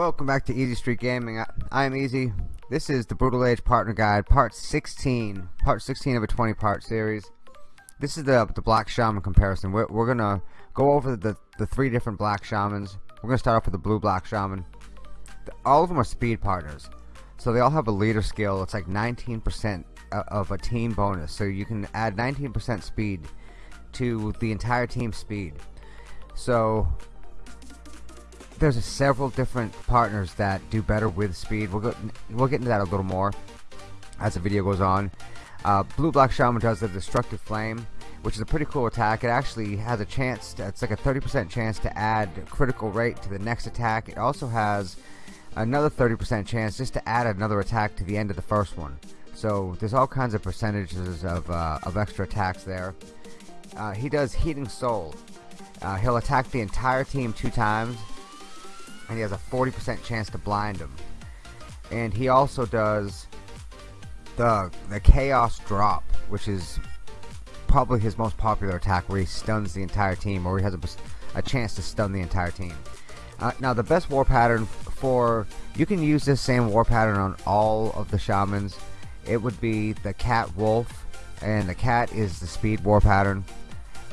Welcome back to Easy Street Gaming. I, am Easy. This is the Brutal Age Partner Guide, part 16. Part 16 of a 20 part series. This is the, the Black Shaman comparison. We're, we're going to go over the, the three different Black Shamans. We're to start off with the Blue Black Shaman. All of them are speed partners. So they all have a leader skill. It's like 19% of a team bonus. So you can add 19% speed to the entire team speed. So there's several different partners that do better with speed. We'll go, we'll get into that a little more as the video goes on. Uh, Blue Black Shaman does the Destructive Flame, which is a pretty cool attack. It actually has a chance. To, it's like a 30% chance to add critical rate to the next attack. It also has another 30% chance just to add another attack to the end of the first one. So there's all kinds of percentages of, uh, of extra attacks there. Uh, he does Heating Soul. Uh, he'll attack the entire team two times and he has a 40% chance to blind him. And he also does the the Chaos Drop, which is probably his most popular attack, where he stuns the entire team, or he has a, a chance to stun the entire team. Uh, now, the best war pattern for you can use this same war pattern on all of the shamans. It would be the Cat Wolf, and the Cat is the speed war pattern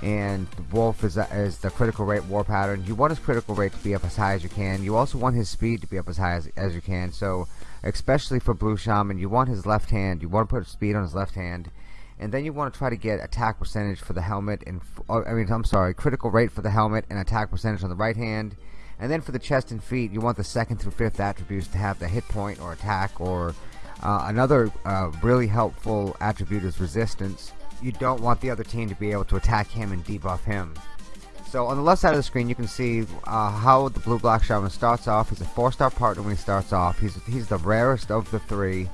and the Wolf is, is the critical rate war pattern. You want his critical rate to be up as high as you can. You also want his speed to be up as high as, as you can. So, especially for Blue Shaman, you want his left hand. You want to put speed on his left hand. And then you want to try to get attack percentage for the helmet and oh, I mean I'm sorry, critical rate for the helmet and attack percentage on the right hand. And then for the chest and feet, you want the second through fifth attributes to have the hit point or attack or uh, another uh, really helpful attribute is resistance you don't want the other team to be able to attack him and debuff him. So on the left side of the screen you can see uh, how the Blue Black Shaman starts off. He's a 4-star partner when he starts off. He's, he's the rarest of the three.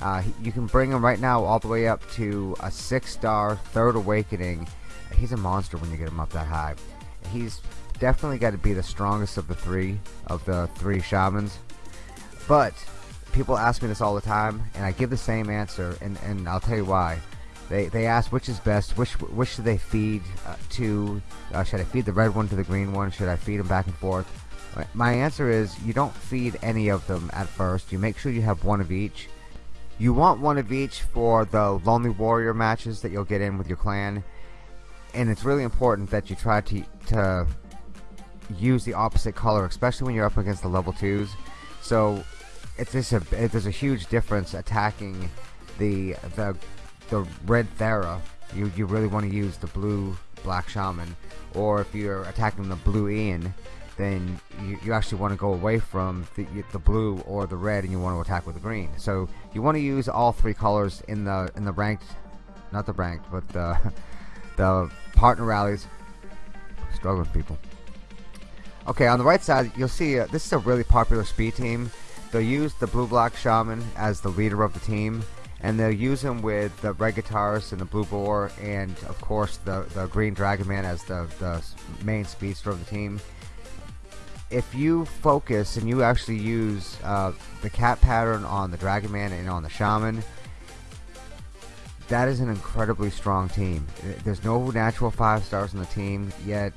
Uh, he, you can bring him right now all the way up to a 6-star Third Awakening. He's a monster when you get him up that high. He's definitely got to be the strongest of the three, of the three Shamans. But people ask me this all the time and I give the same answer and, and I'll tell you why. They, they ask which is best, which which should they feed uh, to, uh, should I feed the red one to the green one, should I feed them back and forth? My answer is you don't feed any of them at first, you make sure you have one of each. You want one of each for the Lonely Warrior matches that you'll get in with your clan, and it's really important that you try to, to use the opposite color, especially when you're up against the level 2s. So it's just a, there's a huge difference attacking the the the red Thera, you, you really want to use the blue Black Shaman. Or if you're attacking the blue Ian, then you, you actually want to go away from the, the blue or the red and you want to attack with the green. So you want to use all three colors in the in the ranked, not the ranked, but the, the partner rallies. Struggling people. Okay, on the right side, you'll see uh, this is a really popular speed team. They'll use the blue black shaman as the leader of the team and they'll use him with the red guitarist and the blue boar and of course the, the green dragon man as the, the main speedster of the team. If you focus and you actually use uh, the cat pattern on the dragon man and on the shaman that is an incredibly strong team. There's no natural five stars on the team yet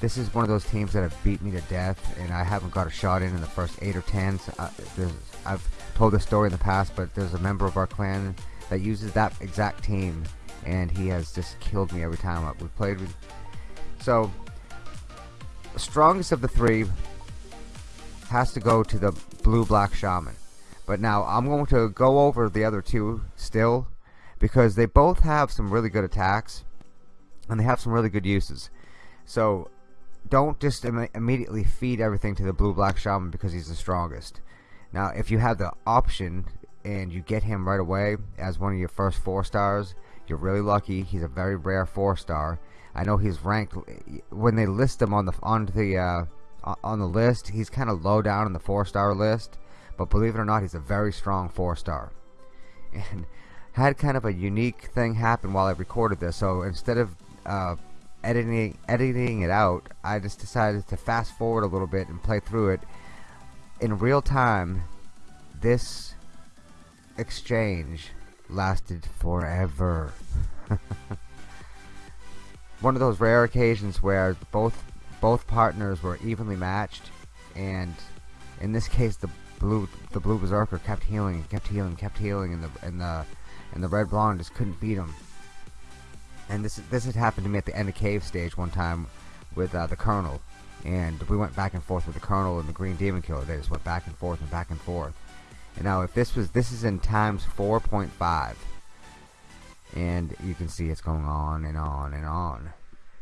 this is one of those teams that have beat me to death and I haven't got a shot in in the first eight or ten so uh, I've told this story in the past, but there's a member of our clan that uses that exact team, and he has just killed me every time we've played with. So, strongest of the three has to go to the blue-black shaman. But now I'm going to go over the other two still, because they both have some really good attacks, and they have some really good uses. So, don't just Im immediately feed everything to the blue-black shaman because he's the strongest. Now, if you have the option and you get him right away as one of your first four stars, you're really lucky. He's a very rare four star. I know he's ranked when they list him on the on the uh, on the list. He's kind of low down in the four star list, but believe it or not, he's a very strong four star. And had kind of a unique thing happen while I recorded this. So instead of uh, editing editing it out, I just decided to fast forward a little bit and play through it in real time, this exchange lasted forever. One of those rare occasions where both both partners were evenly matched and in this case the blue the blue berserker kept healing kept healing kept healing and the and the and the red blonde just couldn't beat him and this this had happened to me at the end of cave stage one time with uh, the colonel. And we went back and forth with the colonel and the green demon killer. They just went back and forth and back and forth. And now if this was this is in times 4.5 and you can see it's going on and on and on.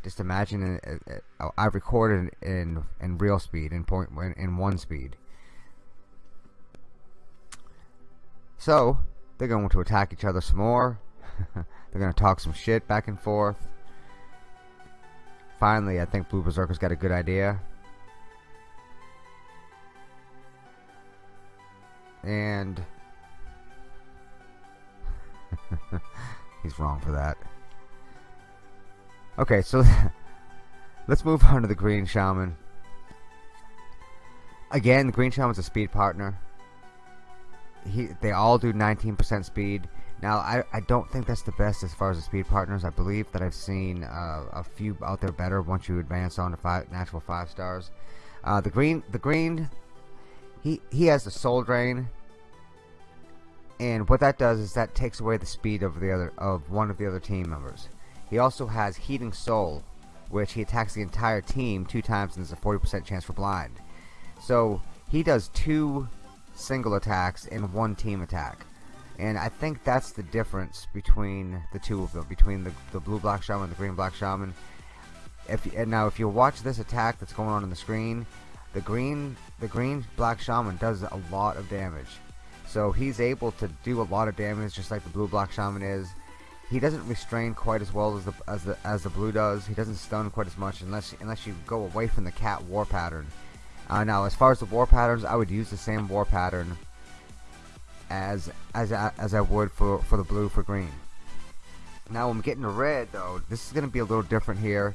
Just imagine uh, uh, I've recorded in in real speed in point in, in one speed. So they're going to attack each other some more they're going to talk some shit back and forth. Finally I think Blue Berserker's got a good idea. And he's wrong for that. Okay so let's move on to the green shaman. Again the green shaman's a speed partner. He they all do 19% speed now I, I don't think that's the best as far as the speed partners. I believe that I've seen uh, a few out there better once you advance on to five natural five stars. Uh, the green the green he he has the soul drain. And what that does is that takes away the speed of the other of one of the other team members. He also has heating soul which he attacks the entire team two times and there's a 40% chance for blind. So he does two single attacks and one team attack and I think that's the difference between the two of them between the, the blue black shaman and the green black shaman. If and now if you watch this attack that's going on on the screen the green the green black shaman does a lot of damage. So he's able to do a lot of damage just like the blue black shaman is. He doesn't restrain quite as well as the as the as the blue does. He doesn't stun quite as much unless unless you go away from the cat war pattern. Uh, now as far as the war patterns I would use the same war pattern as as as I would for for the blue for green. Now I'm getting the red though. This is gonna be a little different here.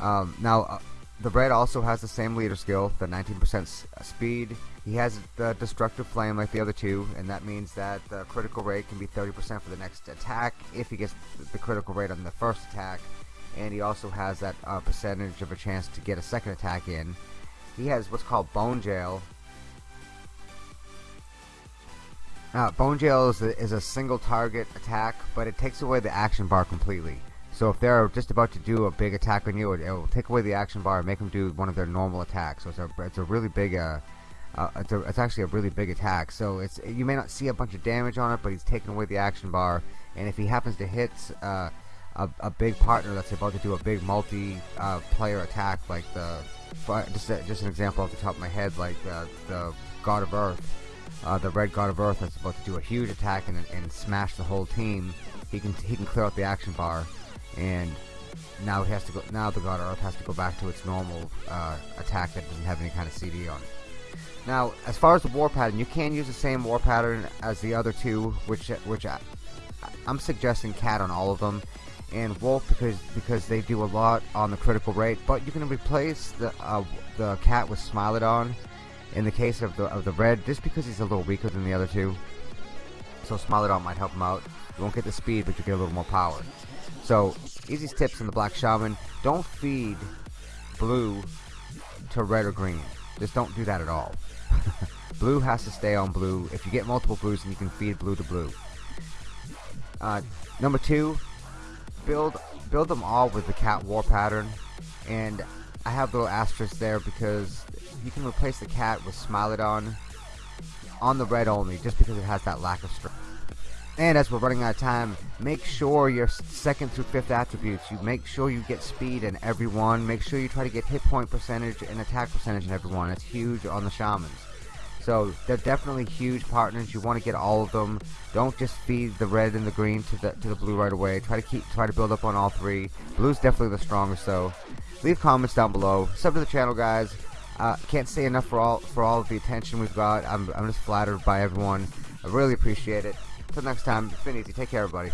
Um, now uh, the red also has the same leader skill the 19% uh, speed. He has the destructive flame like the other two and that means that the critical rate can be 30% for the next attack if he gets the critical rate on the first attack. And he also has that uh, percentage of a chance to get a second attack in. He has what's called bone jail now bone jail is a, is a single target attack but it takes away the action bar completely so if they're just about to do a big attack on you, it, will take away the action bar and make them do one of their normal attacks. So it's a, it's a really big, uh, uh, it's, a, it's actually a really big attack. So it's you may not see a bunch of damage on it, but he's taking away the action bar. And if he happens to hit uh, a, a big partner that's about to do a big multi-player uh, attack, like the just just an example off the top of my head, like uh, the God of Earth, uh, the Red God of Earth that's about to do a huge attack and, and smash the whole team, he can he can clear out the action bar and now he has to go now the God of Earth has to go back to its normal uh, attack that doesn't have any kind of CD on it. Now as far as the war pattern you can use the same war pattern as the other two which which I, I'm suggesting cat on all of them and wolf because because they do a lot on the critical rate but you can replace the uh, the cat with Smilodon in the case of the of the red just because he's a little weaker than the other two so Smilodon might help him out you won't get the speed but you get a little more power so, easiest tips in the Black Shaman, don't feed blue to red or green. Just don't do that at all. blue has to stay on blue. If you get multiple blues, then you can feed blue to blue. Uh, number two, build build them all with the cat war pattern. And I have little asterisks there because you can replace the cat with Smilodon on the red only, just because it has that lack of strength. And as we're running out of time, make sure your second through fifth attributes, you make sure you get speed in everyone. Make sure you try to get hit point percentage and attack percentage in everyone. It's huge on the shamans. So they're definitely huge partners. You want to get all of them. Don't just feed the red and the green to the to the blue right away. Try to keep try to build up on all three. Blue's definitely the strongest though. Leave comments down below. Sub to the channel, guys. Uh, can't say enough for all for all of the attention we've got. I'm, I'm just flattered by everyone. I really appreciate it. Until next time, it's been easy. Take care, everybody.